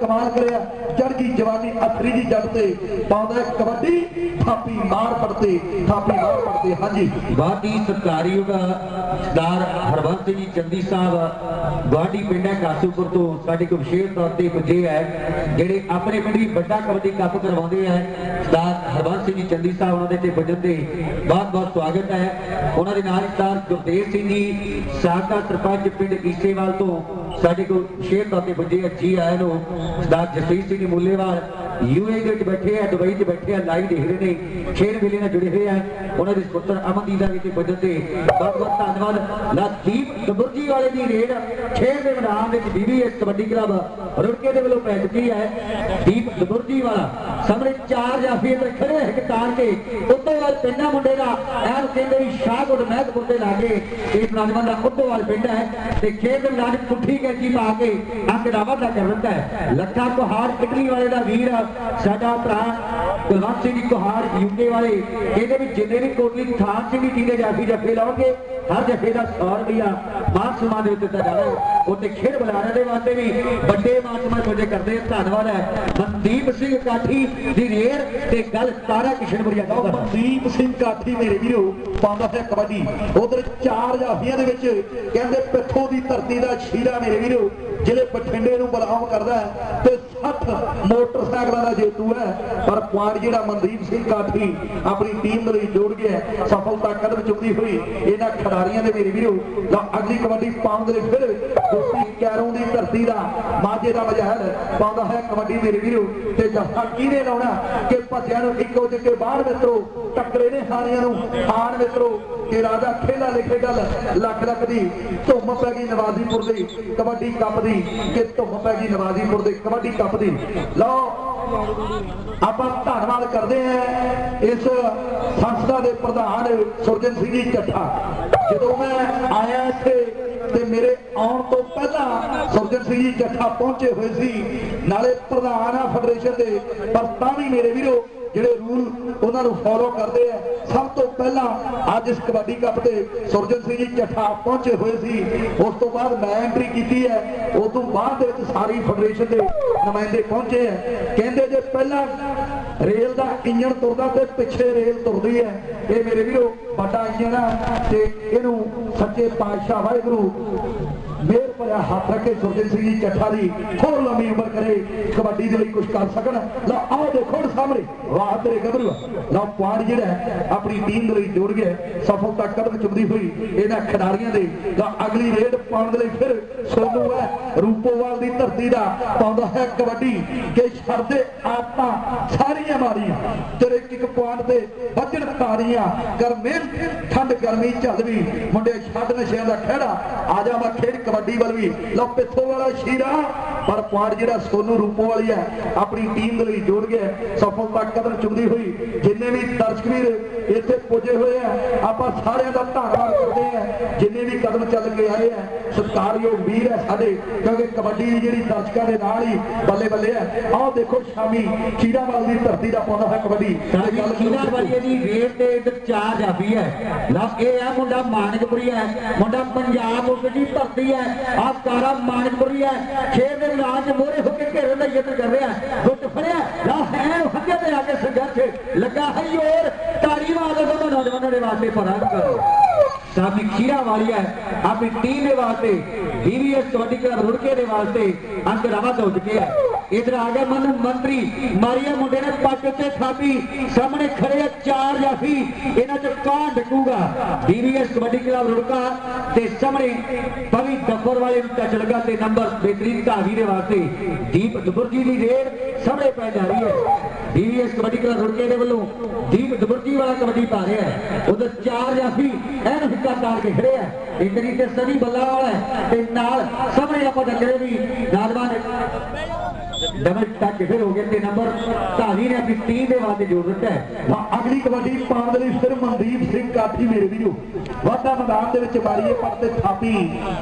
ਕਮਾਲ ਕਰਿਆ। ਜੜ ਦੀ ਜਵਾਨੀ ਅਥਰੀ ਦੀ ਜੱਟ ਤੇ ਪਾਉਂਦਾ ਕਬੱਡੀ, ਥਾਪੀ ਮਾਰ ਪੜਤੇ ਥਾਪੀ ਮਾਰ ਪੜਤੇ ਹਾਂਜੀ। ਗਵਾਡੀ ਸਰਕਾਰੀ ਸਰਦਾਰ ਹਰਬੰਸ ਜੀ ਚੰਦੀ ਸਾਹਿਬ ਗਵਾਡੀ ਪਿੰਡ ਕਾਸੂਪੁਰ ਤੋਂ। ਸਾਡੇ ਕੋਲ ਵਿਸ਼ੇਸ਼ ਤੌਰ ਤੇ ਪੁੱਜੇ ਹੈ, ਜਿਹੜੇ ਆਪਣੇ ਪਿੰਡ ਦੀ ਵੱਡਾ ਕਬੱਡੀ ਕੱਪ ਕਰਵਾਉਂਦੇ ਹੈ ਸਰਦਾਰ ਹਰਬੰਸ ਸਿੰਘ ਜੀ ਚੰਦੀ ਸਾਹਿਬ, ਉਹਨਾਂ ਦੇ ਤੇ ਪੁੱਜਣ ਤੇ ਬਹੁਤ ਬਹੁਤ ਸਵਾਗਤ ਹੈ। ਉਹਨਾਂ ਦੇ ਨਾਲ ਸਰਦਾਰ ਗੁਰਦੇਵ ਸਿੰਘ ਜੀ, ਸਾਬਕਾ ਸਰਪੰਚ ਪਿੰਡ ਈਸੇਵਾਲ ਤੋਂ ਸਾਡੇ ਕੋਲ ਸ਼ੇਰ ਤੌਰ ਪੁੱਜੇ ਹੈ ਜੀ ਆਏ ਨੂੰ, ਸਰਦਾਰ ਜਸਵੀਰ ਸਿੰਘ ਜੀ ਮੁੱਲੇਵਾਲ ਯੂਏ ਦੇ ਵਿੱਚ ਬੈਠੇ ਆ, ਦੁਬਈ 'ਚ ਬੈਠੇ ਆ, ਲਾਈਵ ਦੇਖ ਰਹੇ ਨੇ ਖੇਡ ਮੇਲੇ ਨਾਲ ਜੁੜੇ ਹੋਏ ਆ, ਉਹਨਾਂ ਦੇ ਸੁਪੁੱਤਰ ਅਮਨਦੀਪ ਦਾ ਵੀ ਤੇ ਪੁੱਜਣ ਤੇ ਬਹੁਤ ਬਹੁਤ ਧੰਨਵਾਦ। ਲਦੀਪ ਦਬੁਰਜੀ ਵਾਲੇ ਦੀ ਰੇਡ ਖੇਡ ਦੇ ਮੈਦਾਨ ਵਿੱਚ ਬੀਬੀਐਸ ਕਬੱਡੀ ਕਲੱਬ ਰੁੜਕੇ ਦੇ ਵੱਲੋਂ ਪੈ ਚੁੱਕੀ ਹੈ। ਦੀਪ ਦਬੁਰਜੀ ਵਾਲਾ ਸਾਹਮਣੇ ਚਾਰ ਜਾਫੀ ਇੱਧਰ ਖੜੇ ਹੈ ਕਿਤਾਨ ਕੇ। ਉੱਤੋਂ ਵਾਲ ਪਿੰਡਾ ਮੁੰਡੇ ਦਾ ਐਨ ਕਹਿੰਦੇ ਵੀ ਸ਼ਾਹਕੋਟ ਮਹਿਕਪੁਰ ਦੇ ਲਾਗੇ ਇਸ ਨੌਜਵਾਨ ਦਾ ਉੱਤੋਂ ਵਾਲ ਪਿੰਡ ਹੈ ਤੇ ਖੇਡ ਦੇ ਪੁੱਠੀ ਕੈਚੀ ਪਾ ਕੇ ਅੰਕ ਦਾ ਵਾਧਾ ਕਰ ਦਿੱਤਾ ਹੈ। ਲੱਖਾ ਕੁਹਾਰ ਇਟਲੀ ਵਾਲੇ ਦਾ ਵੀਰ, ਸਾਡਾ ਭਰਾ ਕੁਲਵੰਤ ਸਿੰਘ ਜੀ ਕੁਹਾਰ ਯੂਕੇ ਵਾਲੇ। ਇਹਦੇ ਵਿੱਚ ਜਿੰਨੇ ਵੀ ਕੋਟਲੀ ਥਾਨ ਸਿੰਘ ਜੀ ਦੇ ਜਾਫੀ ਜੱਫੇ ਲਾਉਣਗੇ ਹਰ ਜੱਫੇ ਦਾ 100 ਰੁਪਇਆ ਮਾਨ ਸਨਮਾਨ ਦੇ ਦਿੱਤਾ ਜਾਣਾ। ਹੈ ਉੱਤੇ ਖੇਡ ਬੁਲਾਰੇ ਦੇ ਵਾਸਤੇ ਵੀ ਵੱਡੇ ਮਾਨ ਸਨਮਾਨ ਪੁੱਜੇ ਕਰਦੇ ਧੰਨਵਾਦ ਹੈ। ਮਨਦੀਪ ਸਿੰਘ ਕਾਠੀ ਦੀ ਰੇਰ ਤੇ ਗੱਲ ਤਾਰਾ ਕਿਸ਼ਨਪੁਰੀਆ ਲਓ ਦਾ ਮਨਦੀਪ ਸਿੰਘ ਕਾਠੀ ਮੇਰੇ ਵੀਰੋ, ਪਾਉਂਦਾ ਹੈ ਕਬੱਡੀ। ਉਧਰ ਚਾਰ ਜਾਫੀਆਂ ਦੇ ਵਿੱਚ ਕਹਿੰਦੇ ਪਿੱਥੋਂ ਦੀ ਧਰਤੀ ਦਾ ਸ਼ੀਰਾ ਮੇਰੇ ਵੀਰੋ। ਜਿਹੜੇ ਬਠਿੰਡੇ ਨੂੰ ਬਲਆਮ ਕਰਦਾ ਹੈ, ਤੇ 60 ਮੋਟਰਸਾਈਕਲਾਂ ਦਾ ਜੇਤੂ ਹੈ। ਪਰ ਪੁਆਇੰਟ ਜਿਹੜਾ ਮਨਦੀਪ ਸਿੰਘ ਕਾਠੀ ਆਪਣੀ ਟੀਮ ਦੇ ਲਈ ਜੋੜ ਗਿਆ ਸਫਲਤਾ ਕਦਮ ਚੁੱਕਦੀ ਹੋਈ ਇਹਨਾਂ ਖਿਡਾਰੀਆਂ ਦੇ ਮੇਰੇ ਵੀਰੋ, ਲਓ ਅਗਲੀ ਕਬੱਡੀ ਪਾਉਣ ਦੇ ਲਈ ਫਿਰ ਦੋਸਤੀ ਕੈਰੋਂ ਦੀ ਧਰਤੀ ਦਾ ਮਾਝੇ ਦਾ ਮਜਹਲ ਪਾਉਂਦਾ ਹੈ ਕਬੱਡੀ ਮੇਰੇ ਵੀਰੋ, ਤੇ ਜੱਫਾ ਕਿਹਨੇ ਲਾਉਣਾ ਕਿ ਭੱਜਿਆਂ ਨੂੰ ਇੱਕੋ ਜਿੱਕੇ ਬਾਹਰ ਮਿੱਤਰੋ, ਟੱਕਰੇ ਨੇ ਹਾਰੀਆਂ ਨੂੰ ਹਾਰ ਮਿੱਤਰੋ ਕਿ ਰਾਜਾ ਖੇਲਾ ਲਿਖੇ ਗੱਲ ਲੱਖ ਲੱਖ ਦੀ ਧੁੰਮ ਪੈ ਗਈ ਨਵਾਜ਼ੀਪੁਰ ਦੀ, ਕਬੱਡੀ ਕੱਪ ਦੀ, ਕਿ ਧੁੰਮ ਪੈ ਗਈ ਨਵਾਜ਼ੀਪੁਰ ਦੇ ਕਬੱਡੀ ਕੱਪ ਦੀ। ਲਓ, ਆਪਾਂ ਧੰਨਵਾਦ ਕਰਦੇ ਹਾਂ ਇਸ ਸੰਸਥਾ ਦੇ ਪ੍ਰਧਾਨ ਸੁਰਜਨ ਸਿੰਘ ਜੀ ਚੱਠਾ। ਜਦੋਂ ਮੈਂ ਆਇਆ ਇੱਥੇ ਤੇ ਮੇਰੇ ਆਉਣ ਤੋਂ ਪਹਿਲਾਂ ਸੁਰਜਨ ਸਿੰਘ ਜੀ ਚੱਠਾ ਪਹੁੰਚੇ ਹੋਏ ਸੀ, ਨਾਲੇ ਪ੍ਰਧਾਨ ਆ ਫੈਡਰੇਸ਼ਨ ਦੇ, ਪਰ ਤਾਂ ਵੀ ਮੇਰੇ ਵੀਰੋ ਜਿਹੜੇ ਰੂਲ ਉਹਨਾਂ ਨੂੰ ਫੋਲੋ ਕਰਦੇ ਆ, ਸਭ ਤੋਂ ਪਹਿਲਾਂ ਅੱਜ ਇਸ ਕਬੱਡੀ ਕੱਪ ਤੇ ਸੁਰਜਨ ਸਿੰਘ ਜੀ ਚੱਠਾ ਪਹੁੰਚੇ ਹੋਏ ਸੀ। ਉਸ ਤੋਂ ਬਾਅਦ ਮੈਂ ਐਂਟਰੀ ਕੀਤੀ ਹੈ। ਉਸ ਤੋਂ ਬਾਅਦ ਦੇ ਵਿੱਚ ਸਾਰੀ ਫੈਡਰੇਸ਼ਨ ਦੇ ਨੁਮਾਇੰਦੇ ਪਹੁੰਚੇ ਆ। ਕਹਿੰਦੇ ਜੇ ਪਹਿਲਾਂ ਰੇਲ ਦਾ ਇੰਜਣ ਤੁਰਦਾ ਤੇ ਪਿੱਛੇ ਰੇਲ ਤੁਰਦੀ ਹੈ, ਇਹ ਮੇਰੇ ਵੀਰੋ ਵੱਡਾ ਇੰਜਣ ਆ ਤੇ ਇਹਨੂੰ ਸੱਚੇ ਪਾਤਸ਼ਾਹ ਵਾਹਿਗੁਰੂ ਮੇਰ ਭਰਿਆ ਹੱਥ ਰੱਖੇ ਸੁਰਜਨ ਸਿੰਘ ਜੀ ਚੱਠਾ ਦੀ। ਹੋਰ ਲੰਮੀ ਉਮਰ ਕਰੇ, ਕਬੱਡੀ ਦੇ ਲਈ ਕੁਝ ਕਰ ਸਕਣ। ਲਓ ਆਓ ਦੇਖੋ ਸਾਹਮਣੇ ਵਾਹ ਤੇਰੇ ਗੱਭਰੂ ਲਓ ਪੁਆੜ ਜਿਹੜਾ ਆਪਣੀ ਟੀਮ ਦੇ ਲਈ ਜੋੜ ਗਿਆ ਸਫਲਤਾ ਕਦਮ ਚੁੰਮਦੀ ਹੋਈ ਇਹਨਾਂ ਖਿਡਾਰੀਆਂ ਦੇ। ਲਓ, ਅਗਲੀ ਰੇਡ ਪਾਉਣ ਦੇ ਲਈ ਫਿਰ ਸੋਨੂ ਹੈ, ਰੂਪੋਵਾਲ ਦੀ ਧਰਤੀ ਦਾ ਪਾਉਂਦਾ ਹੈ ਕਬੱਡੀ। ਕਿ ਛੱਡਦੇ ਆਪਾਂ ਸਾਰੀਆਂ ਮਾਰੀਆਂ। ਤੇਰੇ ਇੱਕ ਇੱਕ ਤੇ ਵੱਜਣ ਤਾਰੀਆਂ ਕਰ ਮਿਹਨਤ ਠੰਡ ਗਰਮੀ ਝੱਲਵੀ ਮੁੰਡੇ ਛੱਡ ਨਸ਼ਿਆਂ ਦਾ ਖਹਿੜਾ। ਆ ਜਾ ਮੈਂ ਖੇਡ ਕਬੱਡੀ ਵੱਲ ਵੀ। ਲਓ ਪਿੱਥੋਂ ਵਾਲਾ ਸ਼ੀਰਾ। ਪਰ ਪੁਆਇੰਟ ਜਿਹੜਾ ਸੋਨੂ ਰੂਪੋ ਵਾਲੀ ਹੈ, ਆਪਣੀ ਟੀਮ ਦੇ ਲਈ ਜੋੜ ਗਿਆ ਹੈ। ਤੱਕ ਕਦਮ ਚੁੰਦੀ ਹੋਈ ਜਿੰਨੇ ਵੀ ਦਰਸ਼ਕ ਵੀਰ ਇੱਥੇ ਪੁੱਜੇ ਹੋਏ ਆ, ਆਪਾਂ ਸਾਰਿਆਂ ਦਾ ਧੰਨਵਾਦ ਕਰਦੇ ਆ ਜਿੰਨੇ ਵੀ ਕਦਮ ਚੱਲ ਕੇ ਆਏ ਆ ਸਤਿਕਾਰਯੋਗ ਵੀਰ ਹੈ ਸਾਡੇ ਕਿਉਂਕਿ ਕਬੱਡੀ ਦੀ ਜਿਹੜੀ ਦਰਸ਼ਕਾਂ ਦੇ ਨਾਲ ਹੀ ਬੱਲੇ ਬੱਲੇ ਹੈ। ਆਓ ਦੇਖੋ ਸ਼ਾਮੀ ਖੀਰਾਵਾਲ ਦੀ ਧਰਤੀ ਦਾ ਪਾਉਂਦਾ ਹੈ ਕਬੱਡੀ। ਦੀ ਰੇਟ ਚਾਰ ਹੈ। ਲਾ ਇਹ ਹੈ ਮੁੰਡਾ ਮਾਨਕਪੁਰੀ ਹੈ ਮੁੰਡਾ ਪੰਜਾਬ ਉਸ ਦੀ ਧਰਤੀ ਹੈ। ਆ ਕਾਰਾ ਮਾਨਕਪੁਰੀ ਹੈ। ਖੇਡ ਦੇ 'ਚ ਮੋਰੇ ਹੋ ਕੇ ਘੇਰਨ ਦਾ ਯਤਨ ਕਰ ਰਿਹਾ ਗੁੱਟ ਫੜਿਆ ਲਾ ਹੈ ਹੱਕੇ ਤੇ ਆ ਕੇ ਸੰਘਰਸ਼। ਲੱਗਾ ਹੈ ਤਾੜੀ ਮਾਰ ਦੋ ਨੌਜਵਾਨਾਂ ਦੇ ਵਾਸਤੇ ਕਰੋ। ਸਾਡੀ ਖੀਰਾ ਵਾਲੀ ਆਪਣੀ ਟੀਮ ਦੇ ਵਾਸਤੇ ਬੀਵੀਐਸ ਕਬੱਡੀ ਕਲੱਬ ਰੁੜਕੇ ਦੇ ਵਾਸਤੇ ਅੰਕ ਰਵਾ ਹੋ ਚੁੱਕੇ ਹੈ। ਇਧਰ ਆ ਗਿਆ ਮਨ ਮੰਤਰੀ, ਮਾਰੀਆ ਮੁੰਡੇ ਨੇ ਪੱਟ ਉੱਤੇ ਥਾਪੀ, ਸਾਹਮਣੇ ਖੜੇ ਆ ਚਾਰ ਜਾਫੀ, ਇਹਨਾਂ ਚ ਕੌਣ ਡਕੂਗਾ ਬੀਵੀਐਸ ਕਬੱਡੀ ਕਲੱਬ ਰੁੜਕਾ ਤੇ ਸਾਹਮਣੇ ਪਵੀ ਦੱਬਰ ਵਾਲੇ ਨੂੰ ਟੱਚ ਲੱਗਾ ਤੇ ਨੰਬਰ ਬਿਹਤਰੀਨ ਧਾਵੀ ਦੇ ਵਾਸਤੇ ਦੀਪ ਦੁਬਰਜੀ ਦੀ ਰੇਡ ਸਾਹਮਣੇ ਪੈ ਜਾ ਰਹੀ ਹੈ। ਬੀਵੀਐਸ ਕਬੱਡੀ ਕਲੱਬ ਰੁੜਕੇ ਦੇ ਵੱਲੋਂ ਦੀਪ ਦੁਬਰਜੀ ਵਾਲਾ ਕਬੱਡੀ ਪਾ ਰਿਹਾ ਹੈ। ਉਧਰ ਚਾਰ ਜਾਫੀ ਐਨ ਹਿੱਕਾ ਤਾਰ ਕੇ ਖੜੇ ਆ ਇਧਰੀ ਤੇ ਸਨੀ ਬੱਲਾ ਵਾਲਾ ਹੈ ਤੇ ਨਾਲ ਸਾਹਮਣੇ ਆਪਾਂ ਦੱਸਦੇ ਵੀ ਨੌਜਵਾਨ ਡਬਲ ਟੱਚ ਫਿਰ ਹੋ ਗਏ ਤੇ ਨੰਬਰ ਧਾਰੀ ਆਪਣੀ ਟੀਮ ਦੇ ਵਾਸਤੇ ਜੋੜ ਹੈ। ਅਗਲੀ ਕਬੱਡੀ ਪਾਉਣ ਦੇ ਲਈ ਫਿਰ ਮਨਦੀਪ ਸਿੰਘ ਕਾਠੀ ਮੇਰੇ ਵੀਰੋ। ਵਾਧਾ ਮੈਦਾਨ ਦੇ ਵਿੱਚ ਮਾਰੀਏ ਪਰ ਤੇ ਥਾਪੀ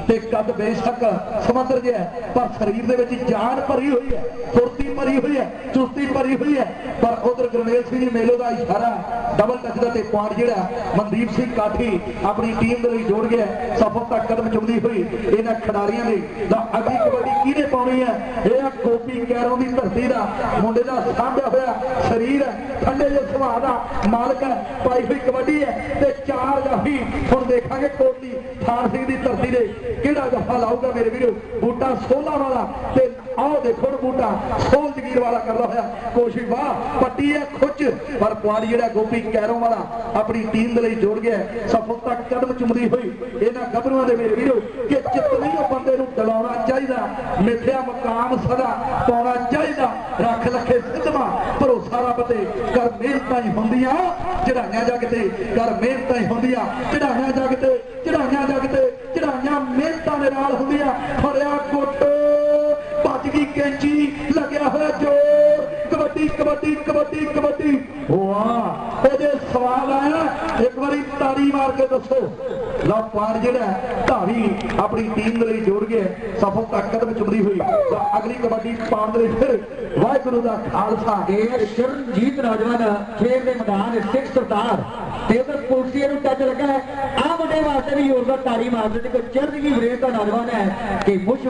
ਤੇ ਕੱਦ ਬੇਸ਼ੱਕ ਸਮੁੰਦਰ ਜਿਹਾ ਪਰ ਸਰੀਰ ਦੇ ਵਿੱਚ ਜਾਨ ਭਰੀ ਹੋਈ ਹੈ, ਫੁਰਤੀ ਭਰੀ ਹੋਈ ਹੈ, ਚੁਸਤੀ ਭਰੀ ਹੋਈ ਹੈ। ਪਰ ਉਧਰ ਗੁਰਮੇਲ ਸਿੰਘ ਮੇਲੋ ਦਾ ਇਸ਼ਾਰਾ ਡਬਲ ਟੱਚ ਦਾ ਤੇ ਪੁਆਇੰਟ ਜਿਹੜਾ ਮਨਦੀਪ ਸਿੰਘ ਕਾਠੀ ਆਪਣੀ ਟੀਮ ਦੇ ਲਈ ਜੋੜ ਗਿਆ ਸਫਲਤਾ ਕਦਮ ਚੁੰਮਦੀ ਹੋਈ ਇਹਨਾਂ ਖਿਡਾਰੀਆਂ ਦੀ। ਦਾ ਅਗਲੀ ਕਬੱਡੀ ਕਿਹਨੇ ਪਾਉਣੀ ਹੈ? ਇਹ ਆ ਗੋਪੀ ਕੈਰੋਂ ਦੀ ਧਰਤੀ ਦਾ ਮੁੰਡੇ ਦਾ ਸਾਂਭਿਆ ਹੋਇਆ ਸਰੀਰ ਹੈ, ਠੰਡੇ ਜਿਹੇ ਸੁਭਾਅ ਦਾ ਮਾਲਕ ਹੈ, ਪਾਈ ਹੋਈ ਕਬੱਡੀ ਹੈ ਤੇ ਚਾਰ ਜਾਫੀ ਹੁਣ ਦੇਖਾਂਗੇ ਕੋਟੀ ਥਾਰ ਸਿੰਘ ਦੀ ਧਰਤੀ ਦੇ ਕਿਹੜਾ ਜਫਾ ਲਾਊਗਾ ਮੇਰੇ ਵੀਰੋ? ਬੂਟਾ ਸੋਲਾ ਵਾਲਾ ਤੇ ਆਓ ਦੇਖੋ ਬੂਟਾ ਸੋਲ ਜਗੀਰ ਵਾਲਾ ਕਰਦਾ ਹੋਇਆ ਕੋਸ਼ਿਸ਼ ਵਾਹ, ਪੱਟੀ ਹੈ ਖੁੱਚ। ਪਰ ਪੁਆੜੀ ਜਿਹੜਾ ਗੋਪੀ ਕੈਰੋਂ ਵਾਲਾ, ਆਪਣੀ ਟੀਮ ਦੇ ਲਈ ਜੋੜ ਗਿਆ ਸਫਲਤਾ ਕਦਮ ਚੁੰਮਦੀ ਹੋਈ, ਇਹਨਾਂ ਗੱਭਰੂਆਂ ਦੇ ਮੇਰੇ ਵੀਰੋ, ਕਿ ਚਿਤਨੀ ਉਹ ਬੰਦੇ ਨੂੰ ਡਲਾਉਣਾ ਚਾਹੀਦਾ। ਮਿੱਥਿਆ ਮਕਾਮ ਸਦਾ ਪਾਉਣਾ ਚਾਹੀਦਾ। ਰੱਖ ਲੱਖੇ ਸਿੱਧਵਾ, ਭਰੋਸਾ ਰੱਬ ਤੇ। ਕਰ ਮਿਹਨਤਾਂ ਹੀ ਹੁੰਦੀਆਂ ਚੜਾਈਆਂ ਜਗ ਤੇ। ਕਰ ਮਿਹਨਤਾਂ ਹੀ ਹੁੰਦੀਆਂ ਚੜਾਈਆਂ ਜਗ ਤੇ ਚੜਾਈਆਂ ਜਗ ਤੇ। ਚੜਾਈਆਂ ਮਿਹਨਤਾਂ ਦੇ ਨਾਲ ਹੁੰਦੀਆਂ। ਫੜਿਆ ਗੁੱਟ ਭੱਜ ਕੈਂਚੀ ਲੱਗਿਆ ਹੋਇਆ ਜੋਰ। ਕਬੱਡੀ ਕਬੱਡੀ ਕਬੱਡੀ ਕਬੱਡੀ। ਵਾਹ ਇਹਦੇ ਸਵਾਲ ਆਇਆ ਇੱਕ ਵਾਰੀ ਤਾੜੀ ਮਾਰ ਕੇ ਦੱਸੋ। ਲਓ ਪਾਰ ਜਿਹੜਾ ਹੈ, ਆਪਣੀ ਟੀਮ ਦੇ ਲਈ ਜੋੜ ਗਿਆ ਸਫਲਤਾ ਕਦਮ ਚੁੰਮਦੀ ਹੋਈ। ਅਗਲੀ ਕਬੱਡੀ ਪਾਉਣ ਦੇ ਲਈ ਫਿਰ ਵਾਹਿਗੁਰੂ ਦਾ ਖਾਲਸਾ। ਇਹ ਚਰਨਜੀਤ ਨੌਜਵਾਨ ਖੇਡ ਦੇ ਮੈਦਾਨ ਦੇ ਸਿੱਖ ਸਰਦਾਰ ਤੇ ਉਧਰ ਪੁਲਸੀਏ ਨੂੰ ਟੱਚ ਲੱਗਾ ਹੈ। ਆ ਮੁੰਡੇ ਵਾਸਤੇ ਵੀ ਹੋਰ ਦਾ ਤਾੜੀ ਮਾਰ ਦਿੱਤੀ ਕੋਈ ਚੜ੍ਹਦੀ ਵੀਰੇ ਦਾ ਨੌਜਵਾਨ ਹੈ ਕਿ ਮੁਸ਼